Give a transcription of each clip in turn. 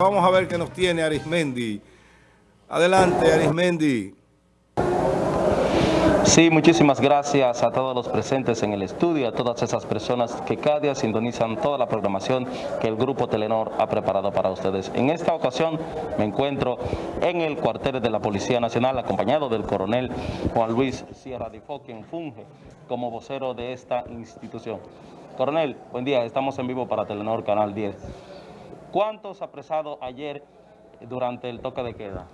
Vamos a ver qué nos tiene Arismendi. Adelante, Arismendi. Sí, muchísimas gracias a todos los presentes en el estudio, a todas esas personas que cada día sintonizan toda la programación que el Grupo Telenor ha preparado para ustedes. En esta ocasión me encuentro en el cuartel de la Policía Nacional acompañado del coronel Juan Luis Sierra Difo, quien funge como vocero de esta institución. Coronel, buen día, estamos en vivo para Telenor Canal 10. ¿Cuántos apresados ayer durante el toque de queda?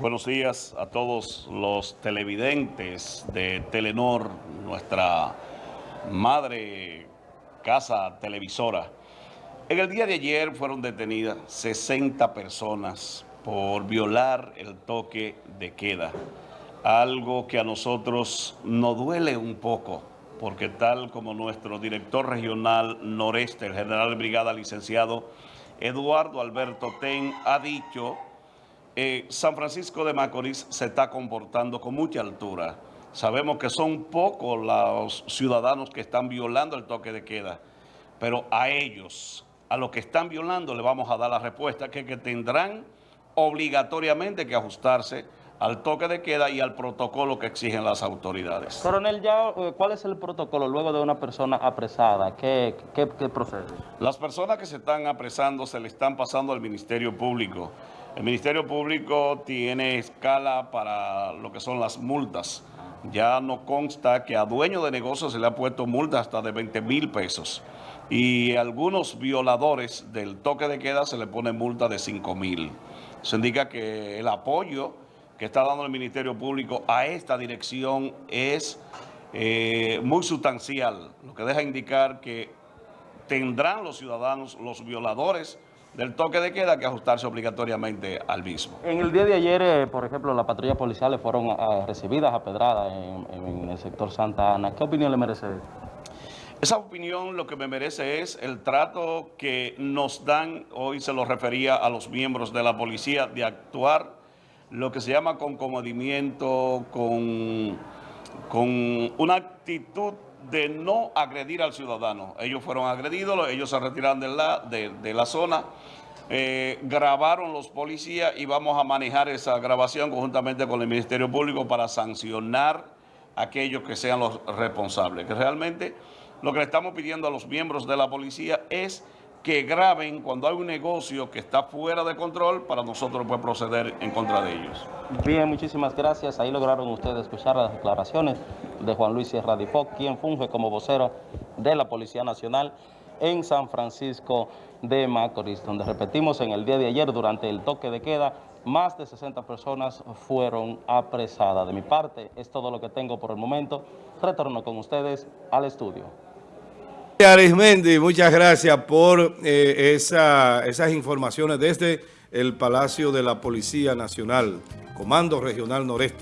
Buenos días a todos los televidentes de Telenor, nuestra madre casa televisora. En el día de ayer fueron detenidas 60 personas por violar el toque de queda. Algo que a nosotros nos duele un poco, porque tal como nuestro director regional noreste, el general brigada licenciado Eduardo Alberto Ten ha dicho, eh, San Francisco de Macorís se está comportando con mucha altura. Sabemos que son pocos los ciudadanos que están violando el toque de queda, pero a ellos, a los que están violando, le vamos a dar la respuesta que, que tendrán obligatoriamente que ajustarse al toque de queda y al protocolo que exigen las autoridades. Coronel, ya, eh, ¿cuál es el protocolo luego de una persona apresada? ¿Qué, qué, qué procede? Las personas que se están apresando se le están pasando al Ministerio Público. El Ministerio Público tiene escala para lo que son las multas. Ya no consta que a dueño de negocios se le ha puesto multa hasta de 20 mil pesos. Y a algunos violadores del toque de queda se le pone multa de 5 mil. Eso indica que el apoyo que está dando el Ministerio Público a esta dirección es eh, muy sustancial, lo que deja indicar que tendrán los ciudadanos, los violadores del toque de queda que ajustarse obligatoriamente al mismo. En el día de ayer, eh, por ejemplo, las patrullas policiales fueron uh, recibidas a pedrada en, en, el sector Santa Ana. ¿Qué opinión le merece Esa opinión lo que me merece es el trato que nos dan, hoy se lo refería a los miembros de la policía, de actuar lo que se llama con comodimiento, con, con una actitud de no agredir al ciudadano. Ellos fueron agredidos, ellos se retiraron de la, de, de la zona, eh, grabaron los policías y vamos a manejar esa grabación conjuntamente con el Ministerio Público para sancionar a aquellos que sean los responsables. Que realmente lo que le estamos pidiendo a los miembros de la policía es que graben cuando hay un negocio que está fuera de control para nosotros poder proceder en contra de ellos. Bien, muchísimas gracias. Ahí lograron ustedes escuchar las declaraciones de Juan Luis Sierra quien funge como vocero de la Policía Nacional en San Francisco de Macorís, donde repetimos en el día de ayer durante el toque de queda, más de 60 personas fueron apresadas. De mi parte, es todo lo que tengo por el momento. Retorno con ustedes al estudio. Arismendi, muchas gracias por eh, esa, esas informaciones desde el Palacio de la Policía Nacional, Comando Regional Noreste.